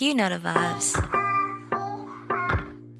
You know the vibes.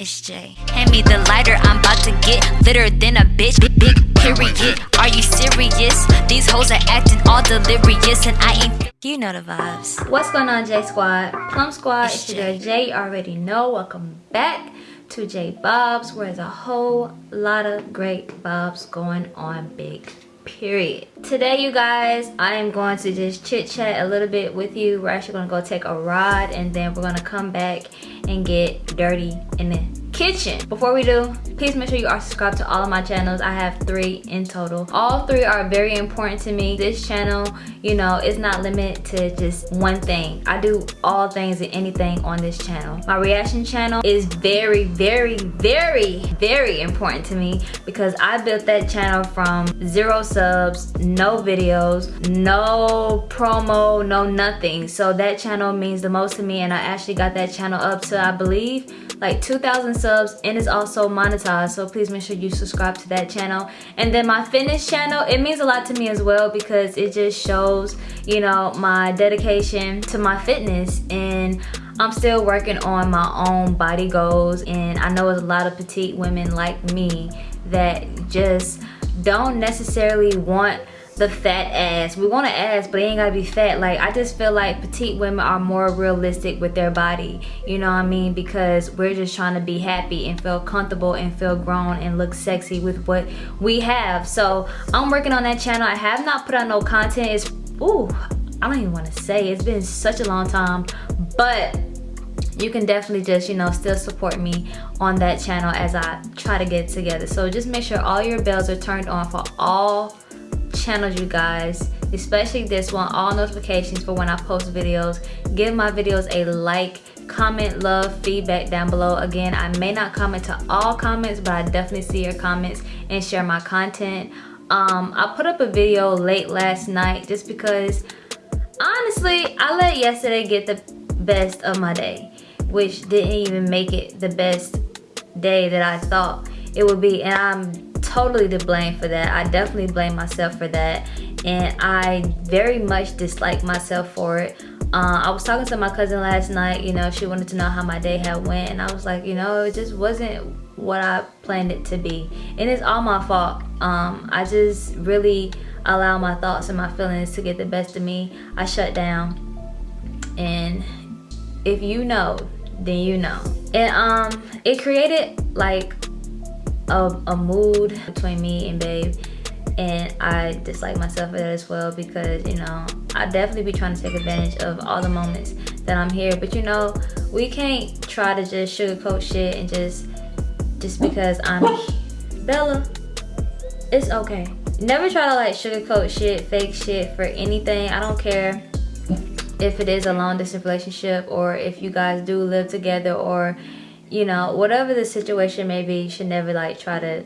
It's Jay. Hand me the lighter, I'm about to get litter than a bitch. Big, big period. Are you serious? These hoes are acting all delirious, and I ain't. You know the vibes. What's going on, J Squad? Plum Squad, It's it's Jay. You already know. Welcome back to J Bobs, where there's a whole lot of great bobs going on, big period. Today, you guys, I am going to just chit chat a little bit with you. We're actually gonna go take a ride, and then we're gonna come back and get dirty in the kitchen. Before we do, please make sure you are subscribed to all of my channels. I have three in total. All three are very important to me. This channel, you know, is not limited to just one thing. I do all things and anything on this channel. My reaction channel is very, very, very, very important to me because I built that channel from zero subs, no videos, no promo, no nothing. So that channel means the most to me and I actually got that channel up to, I believe, like 2,000 subs and it's also monetized. So please make sure you subscribe to that channel. And then my fitness channel, it means a lot to me as well because it just shows, you know, my dedication to my fitness and I'm still working on my own body goals and I know a lot of petite women like me that just don't necessarily want the fat ass. We want an ass, but it ain't gotta be fat. Like, I just feel like petite women are more realistic with their body. You know what I mean? Because we're just trying to be happy and feel comfortable and feel grown and look sexy with what we have. So, I'm working on that channel. I have not put out no content. It's, ooh, I don't even wanna say. It's been such a long time. But, you can definitely just you know still support me on that channel as I try to get together so just make sure all your bells are turned on for all channels you guys especially this one. All notifications for when I post videos. Give my videos a like comment love feedback down below. Again I may not comment to all comments but I definitely see your comments and share my content. Um, I put up a video late last night just because honestly I let yesterday get the best of my day which didn't even make it the best day that I thought it would be. And I'm totally to blame for that. I definitely blame myself for that and I very much dislike myself for it. Uh, I was talking to my cousin last night, you know, she wanted to know how my day had went and I was like, you know, it just wasn't what I planned it to be. And it's all my fault. Um, I just really allow my thoughts and my feelings to get the best of me. I shut down and if you know then you know and um it created like a, a mood between me and babe and I dislike myself for that as well because you know I definitely be trying to take advantage of all the moments that I'm here. But you know we can't try to just sugarcoat shit and just just because I'm Bella it's okay. Never try to like sugarcoat shit fake shit for anything. I don't care if it is a long distance relationship or if you guys do live together or you know whatever the situation may be you should never like try to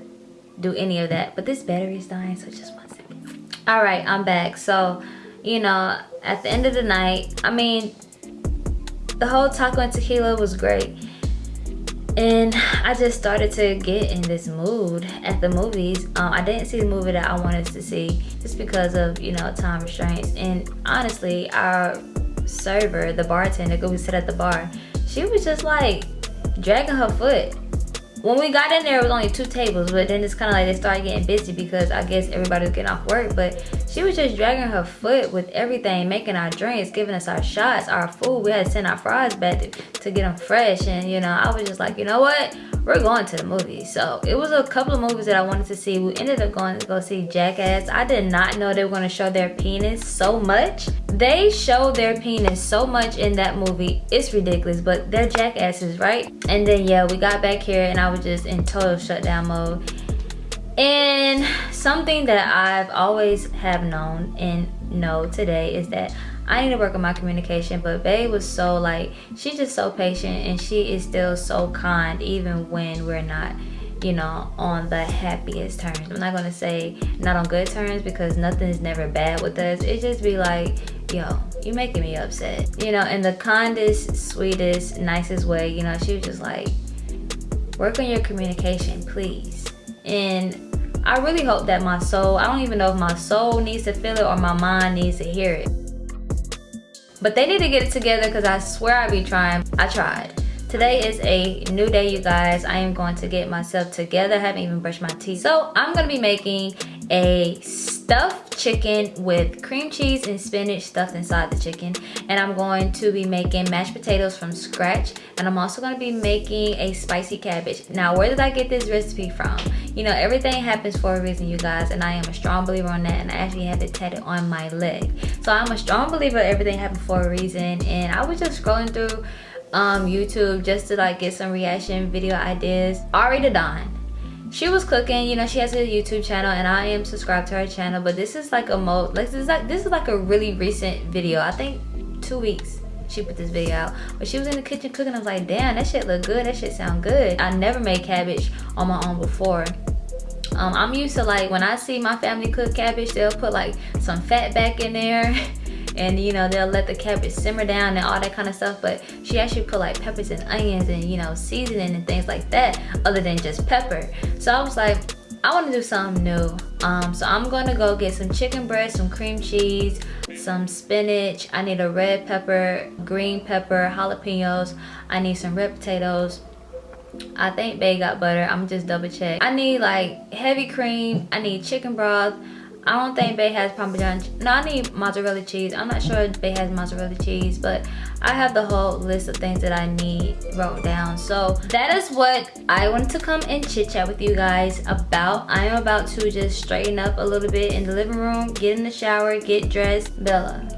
do any of that. But this battery is dying so just one second. All right i'm back. So you know at the end of the night i mean the whole taco and tequila was great. And i just started to get in this mood at the movies. Um, i didn't see the movie that i wanted to see just because of you know time restraints. And honestly our server the bartender who sit at the bar she was just like dragging her foot. When we got in there it was only two tables but then it's kind of like they started getting busy because i guess everybody was getting off work but she was just dragging her foot with everything making our drinks giving us our shots our food. We had to send our fries back to, to get them fresh and you know i was just like you know what? We're going to the movies so it was a couple of movies that i wanted to see. We ended up going to go see jackass. I did not know they were going to show their penis so much they show their penis so much in that movie it's ridiculous but they're jackasses right? And then yeah we got back here and i was just in total shutdown mode. And something that i've always have known and know today is that I need to work on my communication, but Bae was so like, she's just so patient and she is still so kind even when we're not, you know, on the happiest terms. I'm not gonna say not on good terms because nothing is never bad with us. It just be like, yo, you making me upset. You know, in the kindest, sweetest, nicest way, you know, she was just like, work on your communication, please. And I really hope that my soul, I don't even know if my soul needs to feel it or my mind needs to hear it But they need to get it together because I swear I be trying. I tried. Today is a new day, you guys. I am going to get myself together. I haven't even brushed my teeth. So I'm gonna be making a stuffed chicken with cream cheese and spinach stuffed inside the chicken. And I'm going to be making mashed potatoes from scratch. And I'm also gonna be making a spicy cabbage. Now, where did I get this recipe from? You know, everything happens for a reason, you guys. And I am a strong believer on that. And I actually have it tatted on my leg. So I'm a strong believer everything happened for a reason. And I was just scrolling through um, YouTube just to like get some reaction video ideas. Ari the Don. She was cooking, you know, she has a YouTube channel and I am subscribed to her channel, but this is like a mo like this is like this is like a really recent video. I think two weeks she put this video out. But she was in the kitchen cooking. I was like, damn, that shit look good. That shit sound good. I never made cabbage on my own before. Um, I'm used to like when I see my family cook cabbage, they'll put like some fat back in there. and you know they'll let the cabbage simmer down and all that kind of stuff but she actually put like peppers and onions and you know seasoning and things like that other than just pepper so i was like i want to do something new um, so i'm gonna go get some chicken breast some cream cheese some spinach i need a red pepper green pepper jalapenos i need some red potatoes I think Bay got butter. I'm just double check. I need like heavy cream. I need chicken broth. I don't think Bay has Parmesan. No, I need mozzarella cheese. I'm not sure if Bay has mozzarella cheese, but I have the whole list of things that I need wrote down. So that is what I wanted to come and chit chat with you guys about. I am about to just straighten up a little bit in the living room, get in the shower, get dressed. Bella,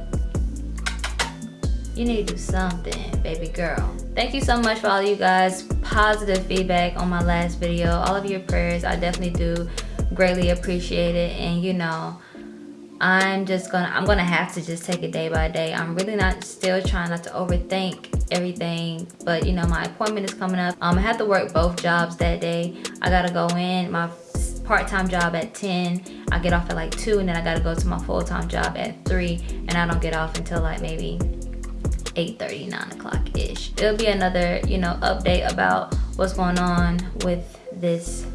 you need to do something, baby girl. Thank you so much for all you guys positive feedback on my last video. All of your prayers, I definitely do greatly appreciate it. And you know i'm just gonna i'm gonna have to just take it day by day. I'm really not still trying not to overthink everything but you know my appointment is coming up. Um, i have to work both jobs that day. I gotta go in my part-time job at 10 i get off at like 2 and then i gotta go to my full-time job at 3 and i don't get off until like maybe 8 30 9 o'clock ish it'll be another you know update about what's going on with this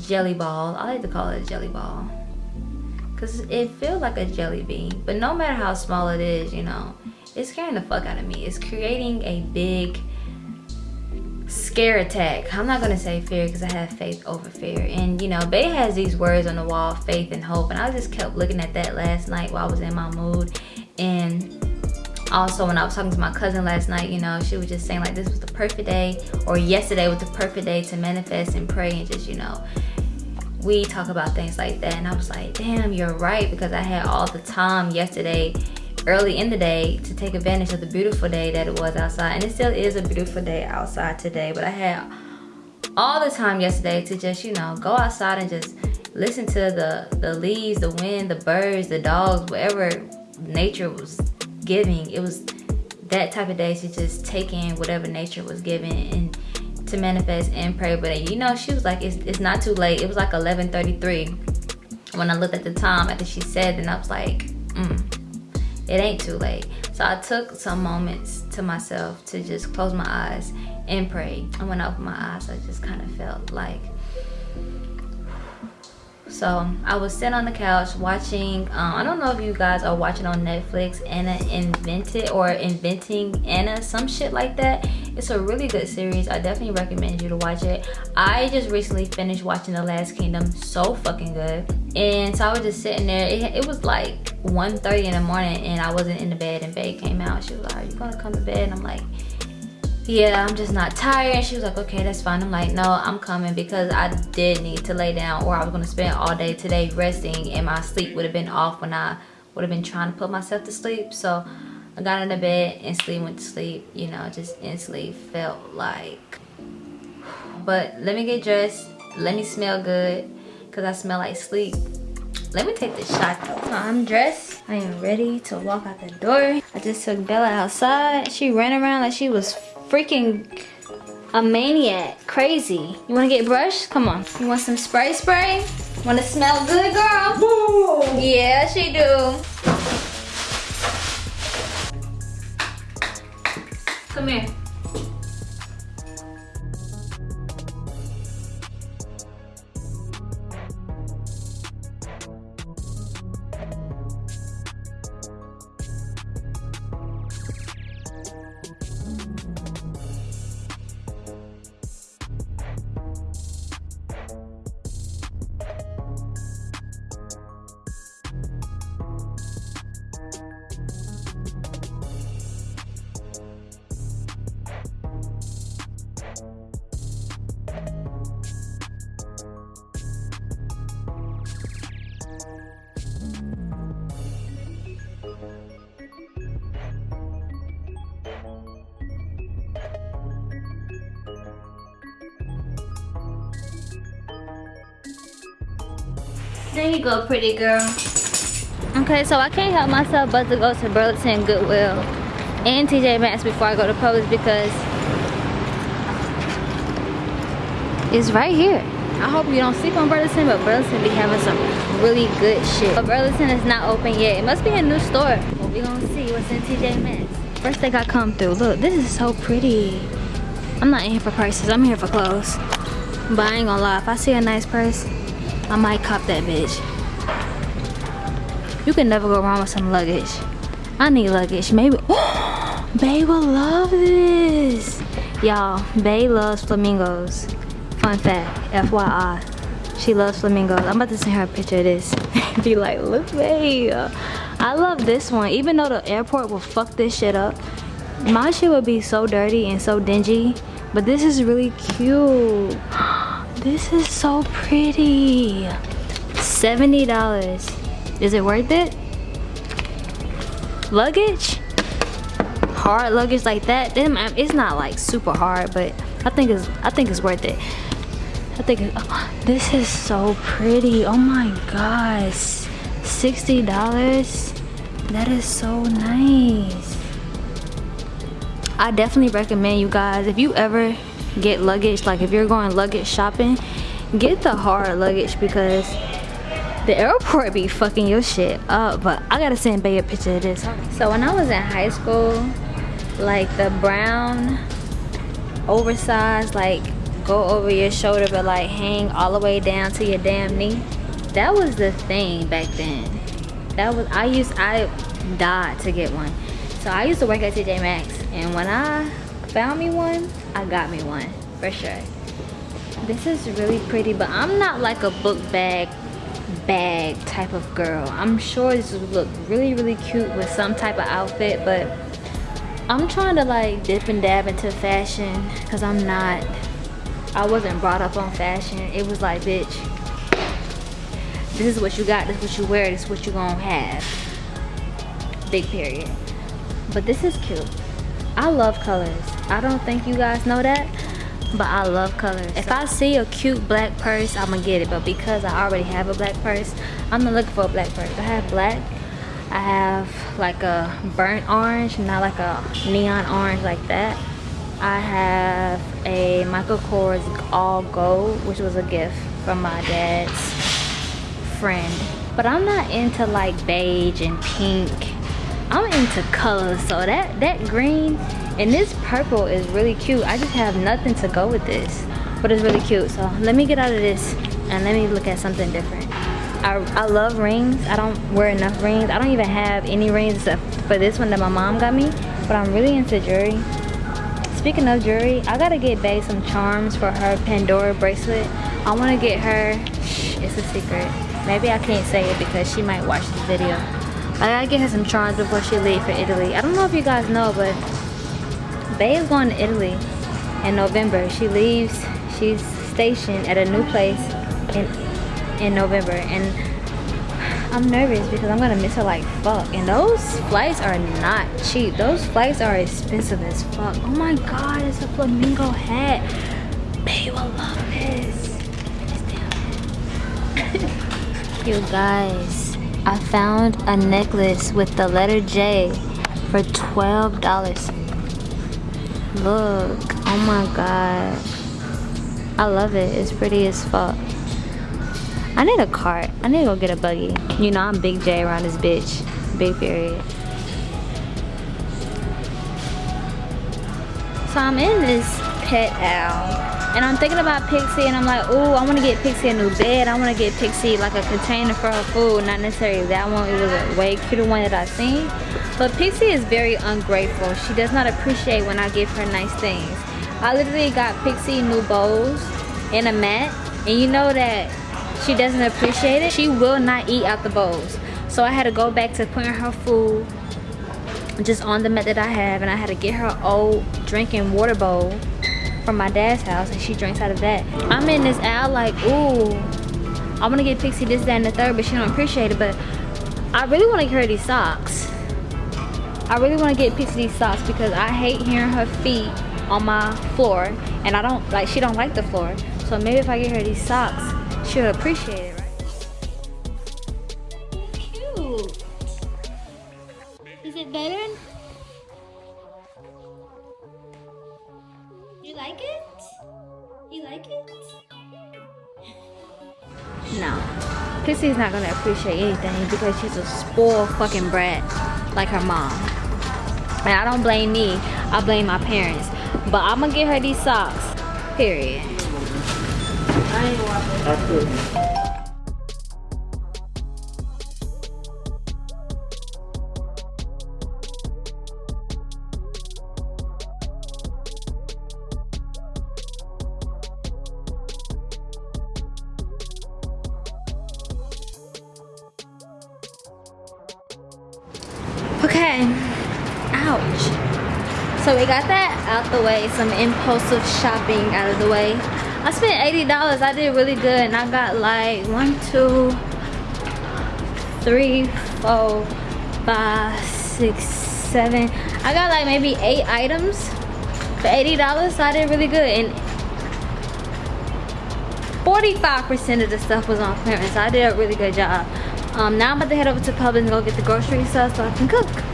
jelly ball. I like to call it a jelly ball. Because it feels like a jelly bean. But no matter how small it is, you know, it's scaring the fuck out of me. It's creating a big scare attack. I'm not to say fear because I have faith over fear. And, you know, Bay has these words on the wall, faith and hope. And I just kept looking at that last night while I was in my mood. And also when I was talking to my cousin last night, you know, she was just saying like this was the perfect day or yesterday was the perfect day to manifest and pray and just, you know, we talk about things like that. And I was like, damn, you're right because I had all the time yesterday early in the day to take advantage of the beautiful day that it was outside. And it still is a beautiful day outside today, but I had all the time yesterday to just, you know, go outside and just listen to the, the leaves, the wind, the birds, the dogs, whatever nature was giving. It was that type of day to just take in whatever nature was giving and to manifest and pray. But you know, she was like, it's, it's not too late. It was like 11.33 when I looked at the time after she said, and I was like, mm, it ain't too late. So I took some moments to myself to just close my eyes and pray. And when I opened my eyes, I just kind of felt like so i was sitting on the couch watching um, i don't know if you guys are watching on netflix anna invented or inventing anna some shit like that. It's a really good series. I definitely recommend you to watch it. I just recently finished watching the last kingdom. So fucking good. And so i was just sitting there. It, it was like 1:30 in the morning and i wasn't in the bed and babe came out. She was like are you gonna come to bed? And i'm like yeah i'm just not tired. And she was like okay that's fine. I'm like no i'm coming because i did need to lay down or i was going to spend all day today resting and my sleep would have been off when i would have been trying to put myself to sleep. So i got into bed instantly went to sleep you know just instantly felt like. But let me get dressed. Let me smell good because i smell like sleep. Let me take this shot. Though i'm dressed. I am ready to walk out the door. I just took bella outside. She ran around like she was freaking a maniac. Crazy. You wanna get brushed? Come on. You want some spray spray? Wanna smell good, girl? Woo! Yeah, she do. Come here. There you go, pretty girl. Okay, so I can't help myself but to go to Burlington Goodwill and TJ Maxx before I go to Publix because it's right here. I hope you don't sleep on Burlington, but Burlington be having some really good shit. But Burlington is not open yet. It must be a new store. But we gonna see what's in TJ Maxx. First thing I come through, look, this is so pretty. I'm not in here for prices, I'm here for clothes. But I ain't gonna lie, if I see a nice purse, I might cop that bitch. You can never go wrong with some luggage. I need luggage. Maybe. Bay will love this. Y'all, Bay loves flamingos. Fun fact, FYI. She loves flamingos. I'm about to send her a picture of this. Be like, look, Bae. I love this one. Even though the airport will fuck this shit up, my shit would be so dirty and so dingy. But this is really cute. This is so pretty. $70. Is it worth it? Luggage? Hard luggage like that? Then um, it's not like super hard, but I think it's I think it's worth it. I think oh, this is so pretty. Oh my gosh. $60. That is so nice. I definitely recommend you guys if you ever get luggage. Like if you're going luggage shopping get the hard luggage because the airport be fucking your shit up. But i gotta send Bae a picture of this. So when i was in high school like the brown oversized like go over your shoulder but like hang all the way down to your damn knee that was the thing back then. That was i used i died to get one. So i used to work at tj maxx and when i found me one i got me one for sure. This is really pretty but i'm not like a book bag bag type of girl. I'm sure this would look really really cute with some type of outfit but i'm trying to like dip and dab into fashion because i'm not i wasn't brought up on fashion. It was like bitch this is what you got this is what you wear this is what you gonna have. Big period. But this is cute i love colors I don't think you guys know that but I love colors. If I see a cute black purse, I'm gonna get it. But because I already have a black purse, I'm not looking for a black purse. I have black. I have like a burnt orange, not like a neon orange like that. I have a Michael Kors all gold, which was a gift from my dad's friend. But I'm not into like beige and pink. I'm into colors, so that, that green and this purple is really cute. I just have nothing to go with this but it's really cute. So let me get out of this and let me look at something different. I, I love rings. I don't wear enough rings. I don't even have any rings except for this one that my mom got me but i'm really into jewelry. Speaking of jewelry i gotta get Bae some charms for her pandora bracelet. I want to get her it's a secret. Maybe i can't say it because she might watch this video i gotta get her some charms before she leaves for italy i don't know if you guys know but Bay is going to Italy in November. She leaves, she's stationed at a new place in in November and I'm nervous because I'm gonna miss her like fuck. And those flights are not cheap. Those flights are expensive as fuck. Oh my god, it's a flamingo hat. Bae will love this. you guys, I found a necklace with the letter J for $12. Look. Oh my god. I love it. It's pretty as fuck. I need a cart. I need to go get a buggy. You know I'm Big J around this bitch. Big period. So I'm in this pet owl And I'm thinking about Pixie and I'm like, oh, I want to get Pixie a new bed. I want to get Pixie like a container for her food. Not necessarily that one. It was a way cuter one that I've seen. But Pixie is very ungrateful. She does not appreciate when I give her nice things. I literally got Pixie new bowls and a mat. And you know that she doesn't appreciate it. She will not eat out the bowls. So I had to go back to putting her food just on the mat that I have. And I had to get her old drinking water bowl from my dad's house and she drinks out of that. I'm in this aisle like, ooh, I want to get Pixie this, that, and the third, but she don't appreciate it. But I really want to get her these socks. I really want to get Pixie these socks because I hate hearing her feet on my floor. And I don't, like, she don't like the floor. So maybe if I get her these socks, she'll appreciate it, not gonna appreciate anything because she's a spoiled fucking brat like her mom. And I don't blame me, I blame my parents. But I'm gonna get her these socks, period. I ain't watching. Way. Some impulsive shopping out of the way. I spent $80. I did really good. And I got like one, two, three, four, five, six, seven. I got like maybe eight items for $80. So I did really good. And 45% of the stuff was on clearance. So I did a really good job. Um, now I'm about to head over to Publix and go get the grocery stuff so I can cook.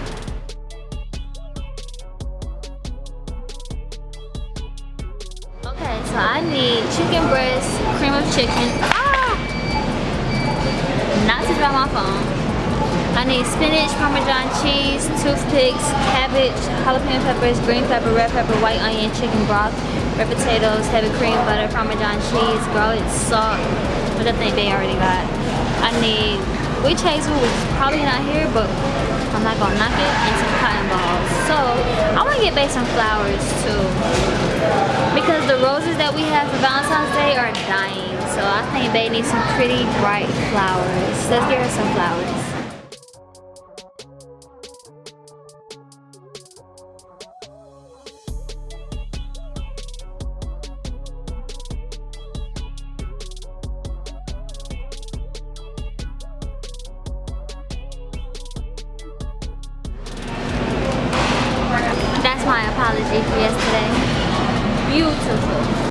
Jalapeno peppers, green pepper, red pepper, white onion, chicken broth, red potatoes, heavy cream butter, parmesan cheese, garlic, salt, which I think they already got. I need witch hazel, which is probably not here, but I'm not gonna knock it, and some cotton balls. So I wanna get back some flowers too. Because the roses that we have for Valentine's Day are dying. So I think they need some pretty bright flowers. Let's get her some flowers. Yesterday. Beautiful.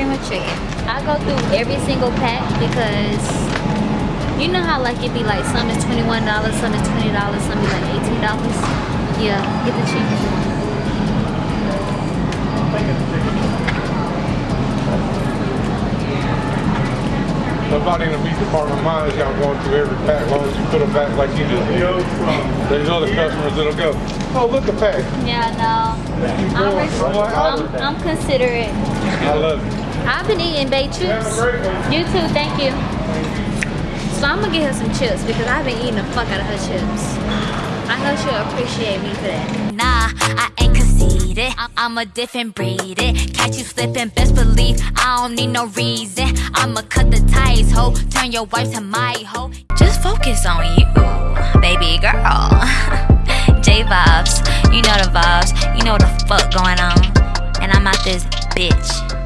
Cream of chicken. I go through every single pack because you know how like it be like some is $21, some is $20, some be like $18. Yeah, get the cheapest one. Nobody in the meat department minds y'all going through every pack as long as you put them back like you just did. There's other customers that'll go, oh, look a pack. Yeah, no. I'm, res- I'm, I'm considerate. I love it. I've been eating baked chips. Have a great one. You too, thank you. So I'm gonna get her some chips because I've been eating the fuck out of her chips. I know she'll appreciate me for that. Nah, I ain't conceited. I'm, I'm a different breed. It. Catch you slipping, best believe I don't need no reason. I'ma cut the ties, ho. Turn your wife to my hoe. Just focus on you, baby girl. J vibes, you know the vibes. You know what the fuck going on. And I'm out this bitch.